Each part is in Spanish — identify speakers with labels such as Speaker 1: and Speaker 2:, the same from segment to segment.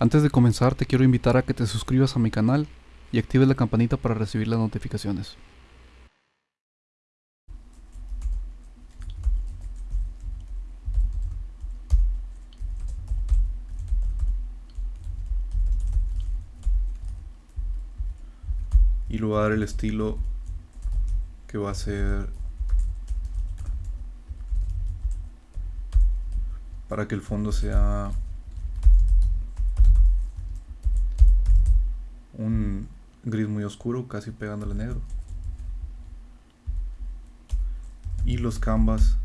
Speaker 1: Antes de comenzar te quiero invitar a que te suscribas a mi canal y actives la campanita para recibir las notificaciones. Y le voy a dar el estilo que va a ser para que el fondo sea gris muy oscuro, casi pegándole negro. Y los canvas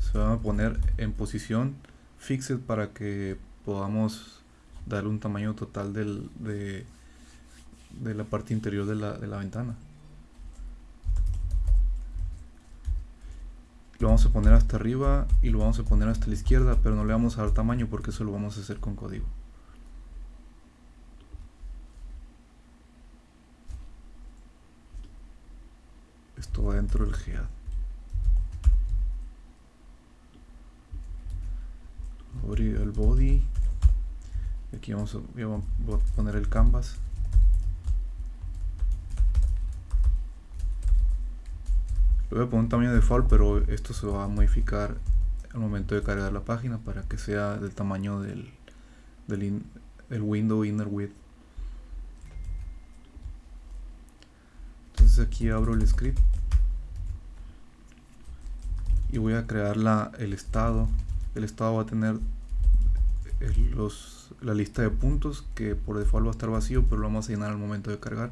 Speaker 1: se van a poner en posición fixed para que podamos dar un tamaño total del, de, de la parte interior de la, de la ventana. Lo vamos a poner hasta arriba y lo vamos a poner hasta la izquierda, pero no le vamos a dar tamaño porque eso lo vamos a hacer con código. Esto va dentro del. Abrir el body. Aquí vamos a, poner el canvas. Le voy a poner un tamaño default, pero esto se va a modificar al momento de cargar la página para que sea del tamaño del, del window inner width. Aquí abro el script y voy a crear la, el estado. El estado va a tener los, la lista de puntos que por default va a estar vacío, pero lo vamos a llenar al momento de cargar.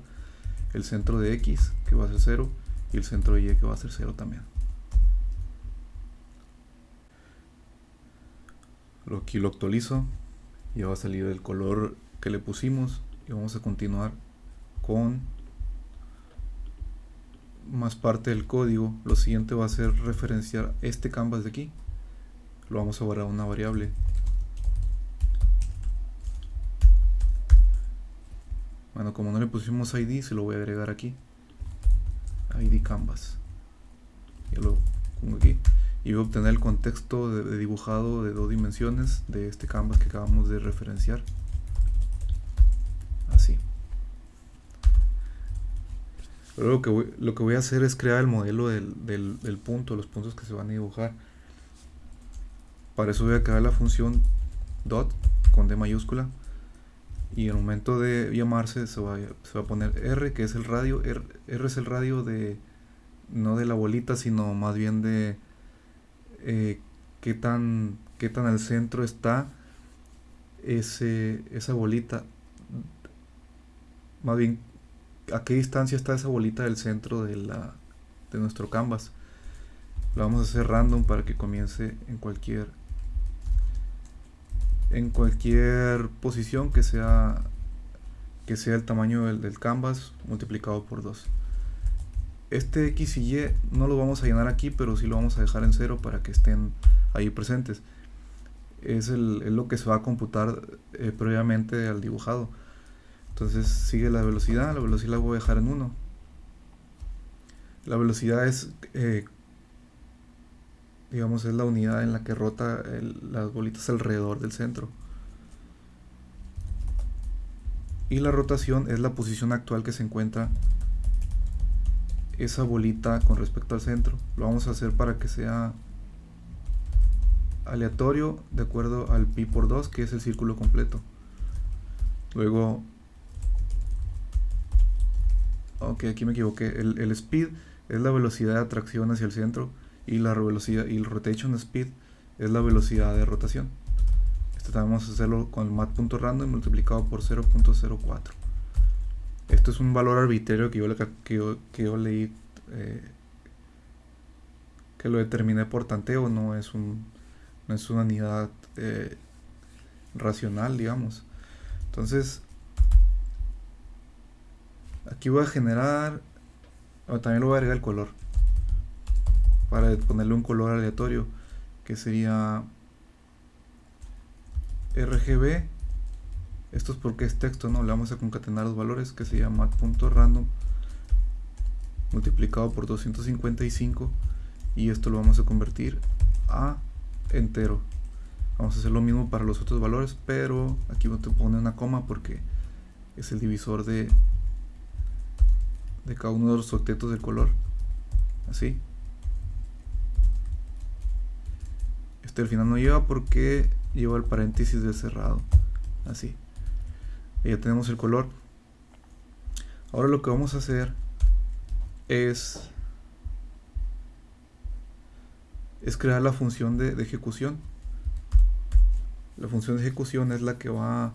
Speaker 1: El centro de X que va a ser 0 y el centro de Y que va a ser 0 también. Aquí lo actualizo, ya va a salir el color que le pusimos y vamos a continuar con más parte del código. Lo siguiente va a ser referenciar este canvas de aquí. Lo vamos a guardar una variable. Bueno, como no le pusimos ID, se lo voy a agregar aquí. ID Canvas. Ya lo pongo aquí. Y voy a obtener el contexto de, dibujado de dos dimensiones de este canvas que acabamos de referenciar. Luego lo que, voy, lo que voy a hacer es crear el modelo del, del, del punto, los puntos que se van a dibujar. Para eso voy a crear la función dot con D mayúscula y en el momento de llamarse se va, se va a poner R que es el radio R, es el radio de no de la bolita sino más bien de eh, qué tan qué tan al centro está ese, esa bolita más bien a qué distancia está esa bolita del centro de, la, de nuestro canvas. Lo vamos a hacer random para que comience en cualquier en cualquier posición que sea que sea el tamaño del, canvas multiplicado por 2 este X y Y no lo vamos a llenar aquí pero sí lo vamos a dejar en cero para que estén ahí presentes. Es, lo que se va a computar eh, previamente al dibujado entonces sigue la velocidad la velocidad la voy a dejar en 1 la velocidad es eh, digamos es la unidad en la que rota las bolitas alrededor del centro. Y la rotación es la posición actual que se encuentra esa bolita con respecto al centro. Lo vamos a hacer para que sea aleatorio de acuerdo al pi por 2 que es el círculo completo. Luego ok aquí me equivoqué el, el speed es la velocidad de atracción hacia el centro y la velocidad y el rotation speed es la velocidad de rotación. Esto también vamos a hacerlo con el mat.random multiplicado por 0.04. Esto es un valor arbitrario que yo, que yo, leí eh, que lo determiné por tanteo, no es, un, no es una unidad eh, racional, digamos. Entonces, aquí voy a generar, también lo voy a agregar el color para ponerle un color aleatorio que sería RGB esto es porque es texto, no le vamos a concatenar los valores que se llama mat.random multiplicado por 255 y esto lo vamos a convertir a entero. Vamos a hacer lo mismo para los otros valores, pero aquí a poner una coma porque es el divisor de, de cada uno de los octetos del color. Así. Este al final no lleva porque lleva el paréntesis de cerrado. Así. ya tenemos el color. Ahora lo que vamos a hacer es es crear la función de ejecución la función de ejecución es la que va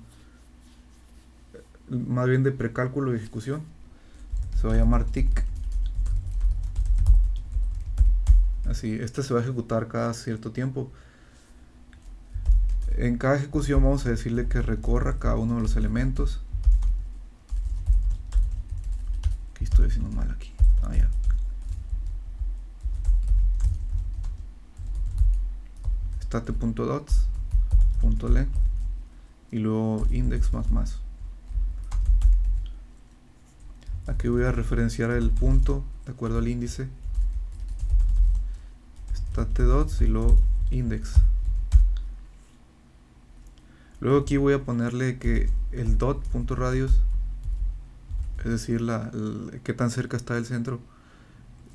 Speaker 1: más bien de precálculo de ejecución. Se va a llamar tick. Así, este se va a ejecutar cada cierto tiempo. En cada ejecución vamos a decirle que recorra cada uno de los elementos. Aquí estoy haciendo mal aquí. Ah, ya. State.dots punto .le y luego index más más aquí voy a referenciar el punto de acuerdo al índice state dots y luego index luego aquí voy a ponerle que el dot punto radius es decir la, que tan cerca está del centro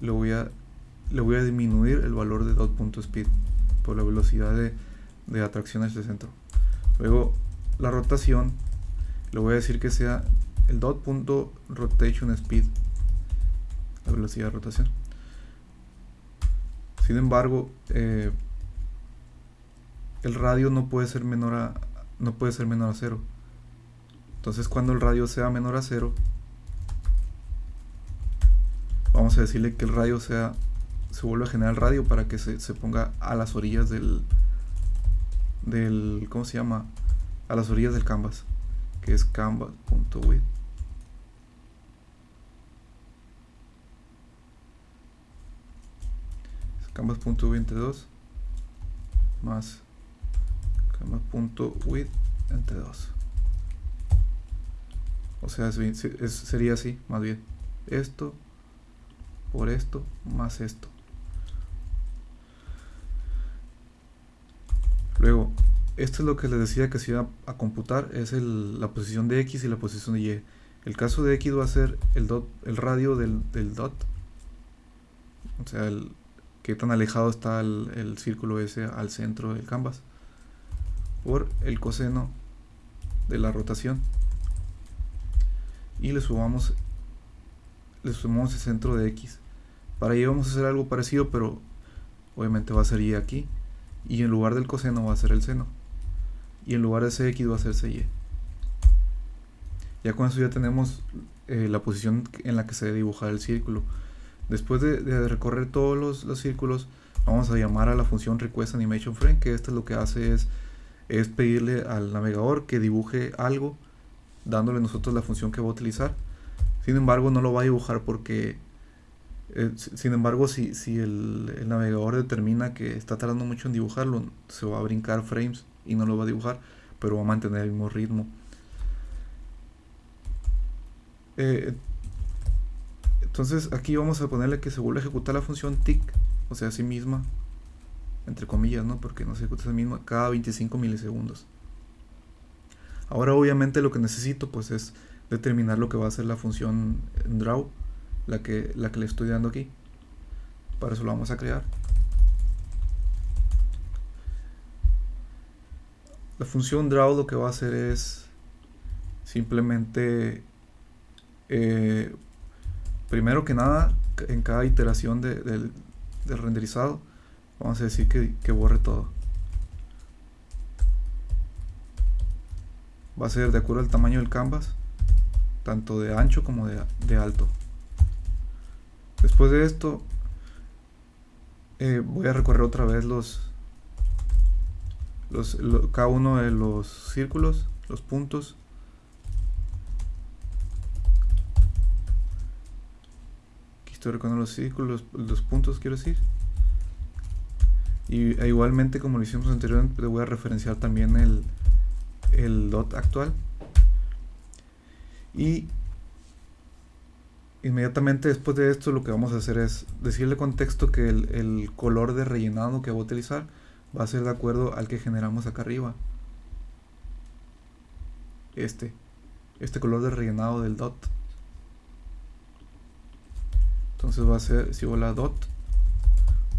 Speaker 1: le voy a voy a disminuir el valor de dot punto speed por la velocidad de de atracción hacia el centro. Luego la rotación, le voy a decir que sea el dot punto rotation speed, la velocidad de rotación. Sin embargo, eh, el radio no puede ser menor a no puede ser menor a cero. Entonces cuando el radio sea menor a cero, vamos a decirle que el radio sea se vuelve a generar el radio para que se, se ponga a las orillas del, del, ¿cómo se llama? A las orillas del canvas, que es canvas.width. canvas.width entre 2 más canvas.width entre 2 o sea sería así más bien. Esto por esto más esto. Luego, esto es lo que les decía que se iba a computar, es la posición de X y la posición de Y. El caso de X va a ser el, dot, el radio del, dot, o sea, el, qué tan alejado está el, círculo ese al centro del canvas, por el coseno de la rotación. Y le sumamos, le sumamos el centro de X. Para ello vamos a hacer algo parecido, pero obviamente va a ser Y aquí y en lugar del coseno va a ser el seno y en lugar de cx va a ser cy ya con eso ya tenemos eh, la posición en la que se debe dibujar el círculo después de, recorrer todos los, círculos vamos a llamar a la función request animation frame que esto lo que hace es es pedirle al navegador que dibuje algo dándole nosotros la función que va a utilizar sin embargo no lo va a dibujar porque eh, sin embargo, si, si el, navegador determina que está tardando mucho en dibujarlo, se va a brincar frames y no lo va a dibujar, pero va a mantener el mismo ritmo. Eh, entonces aquí vamos a ponerle que se vuelve a ejecutar la función tick, o sea, sí misma, entre comillas, ¿no? Porque no se ejecuta a sí misma cada 25 milisegundos. Ahora obviamente lo que necesito pues es determinar lo que va a hacer la función draw la que, la que le estoy dando aquí. Para eso lo vamos a crear. La función draw lo que va a hacer es simplemente, eh, primero que nada, en cada iteración del renderizado, vamos a decir que, borre todo. Va a ser de acuerdo al tamaño del canvas, tanto de ancho como de alto. Después de esto, eh, voy a recorrer otra vez los cada uno de los círculos, los puntos. Estoy recorriendo los círculos, los, puntos quiero decir. Y e igualmente como lo hicimos anteriormente, voy a referenciar también el, el dot actual. Y Inmediatamente después de esto lo que vamos a hacer es decirle contexto que el, color de rellenado que va a utilizar va a ser de acuerdo al que generamos acá arriba. Este. Este color de rellenado del dot. Entonces va a ser, si la dot,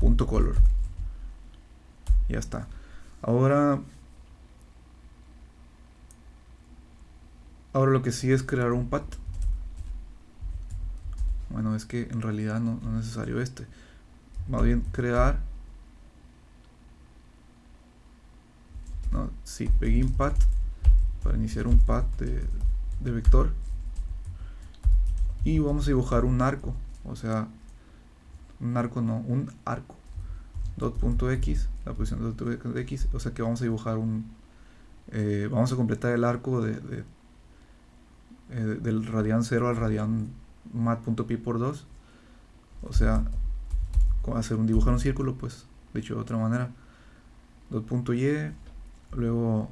Speaker 1: punto color. Ya está. Ahora, ahora lo que sigue es crear un path. Bueno, es que en realidad no, no es necesario este. Más bien crear no, sí, begin path para iniciar un path de, de vector y vamos a dibujar un arco o sea un arco no, un arco. Dot.x la posición de x o sea que vamos a dibujar un eh, vamos a completar el arco de, de eh, del radian 0 al radian mat.pi por 2 o sea hacer un dibujar un círculo pues dicho de otra manera. Dot.y luego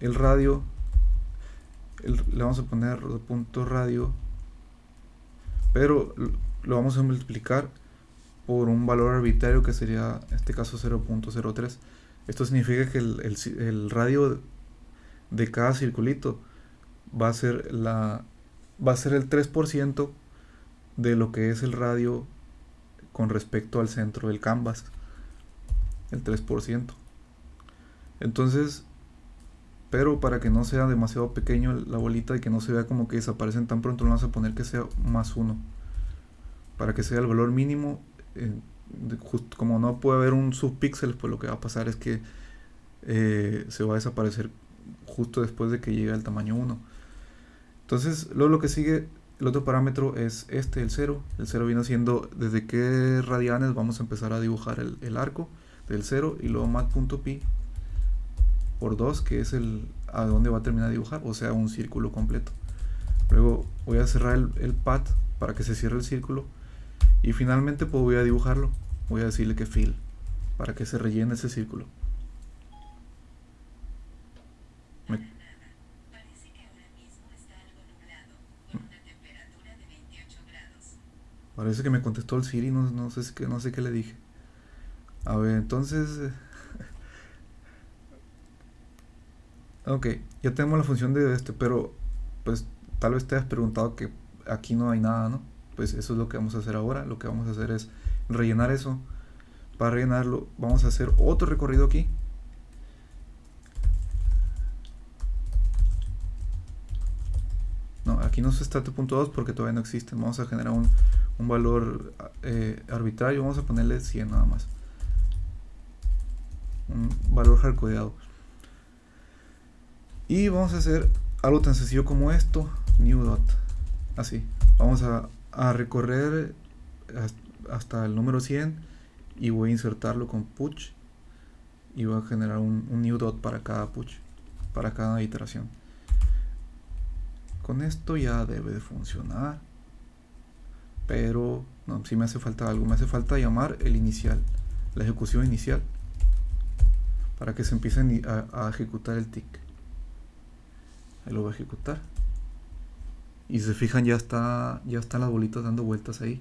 Speaker 1: el radio le vamos a poner punto radio pero lo vamos a multiplicar por un valor arbitrario que sería en este caso 0.03 esto significa que el, radio de cada circulito va a ser la va a ser el 3% de lo que es el radio con respecto al centro del canvas. El 3% entonces pero para que no sea demasiado pequeño la bolita y que no se vea como que desaparecen tan pronto, vamos a poner que sea más 1. Para que sea el valor mínimo, eh, como no puede haber un subpíxel, pues lo que va a pasar es que eh, se va a desaparecer justo después de que llegue al tamaño 1. Entonces, luego lo que sigue, el otro parámetro es este, el 0. El 0 viene siendo desde qué radianes vamos a empezar a dibujar el, el arco del 0 y luego mat.pi por 2 que es el a dónde va a terminar de dibujar o sea un círculo completo. Luego voy a cerrar el, el pad para que se cierre el círculo y finalmente pues voy a dibujarlo. Voy a decirle que fill para que se rellene ese círculo. Parece que me contestó el Siri, no, no, sé, no sé qué le dije. A ver, entonces... Ok, ya tenemos la función de este, pero pues tal vez te has preguntado que aquí no hay nada, ¿no? Pues eso es lo que vamos a hacer ahora. Lo que vamos a hacer es rellenar eso. Para rellenarlo vamos a hacer otro recorrido aquí. No, aquí no se está punto 2 porque todavía no existe. Vamos a generar un, un valor eh, arbitrario. Vamos a ponerle 100 nada más. Un valor hardcodeado. Y vamos a hacer algo tan sencillo como esto, new dot. Así. Vamos a, recorrer hasta el número 100 y voy a insertarlo con push y voy a generar un, new dot para cada push, para cada iteración. Con esto ya debe de funcionar. Pero no, si me hace falta algo, me hace falta llamar el inicial, la ejecución inicial, para que se empiece a ejecutar el tick ahí lo voy a ejecutar. Y si se fijan ya está ya están las bolitas dando vueltas ahí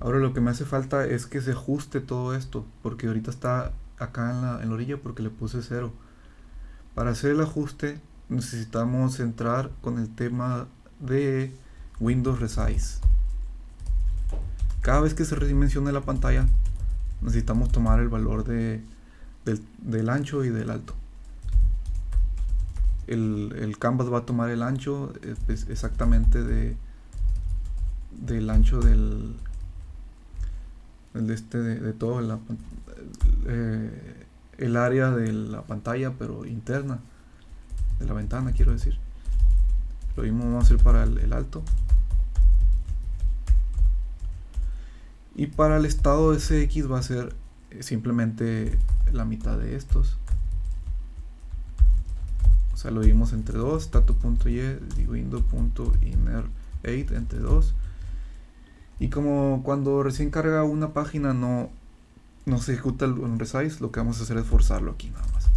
Speaker 1: Ahora lo que me hace falta es que se ajuste todo esto, porque ahorita está acá en la, en la orilla porque le puse cero. Para hacer el ajuste necesitamos entrar con el tema de Windows Resize. Cada vez que se redimensione la pantalla necesitamos tomar el valor de, del, ancho y del alto. El, el, canvas va a tomar el ancho exactamente de, del ancho del, el de este de, todo la, eh, el área de la pantalla pero interna de la ventana quiero decir. Lo mismo vamos a hacer para el, alto. Y para el estado CX va a ser simplemente la mitad de estos. O sea lo vimos entre dos tato.y y window.inner8 entre dos Y como cuando recién carga una página no, no se ejecuta el, resize, lo que vamos a hacer es forzarlo aquí nada más.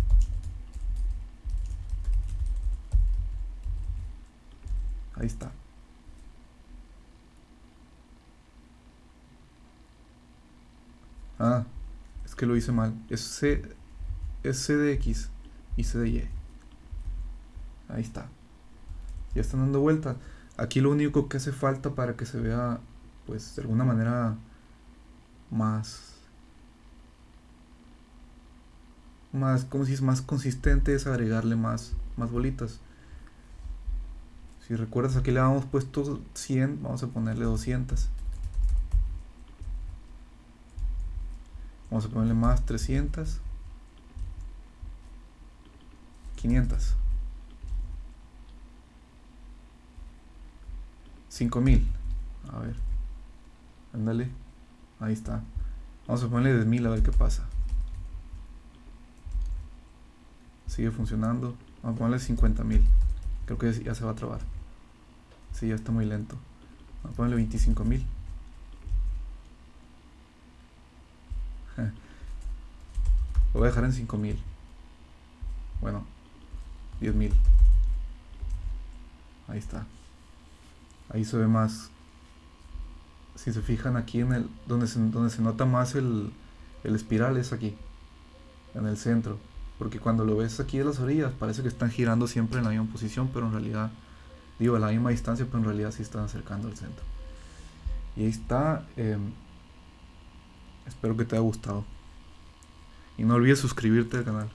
Speaker 1: Ahí está. Ah, es que lo hice mal. Es C, es C de X y C de Y. Ahí está. Ya están dando vuelta. Aquí lo único que hace falta para que se vea, pues, de alguna manera más... Más, como si es más consistente, es agregarle más, más bolitas. Si recuerdas, aquí le habíamos puesto 100, vamos a ponerle 200. Vamos a ponerle más 300. 500. 5000. A ver. Ándale. Ahí está. Vamos a ponerle 10.000 a ver qué pasa. Sigue funcionando. Vamos a ponerle 50.000. Creo que ya se va a trabar. Sí, ya está muy lento. Vamos a ponerle 25.000. Lo voy a dejar en 5000. Bueno, 10000. Ahí está. Ahí se ve más. Si se fijan aquí en el. donde se, donde se nota más el, el espiral es aquí. En el centro. Porque cuando lo ves aquí de las orillas parece que están girando siempre en la misma posición, pero en realidad. Digo, a la misma distancia, pero en realidad sí están acercando al centro. Y ahí está. Em, espero que te haya gustado. Y no olvides suscribirte al canal.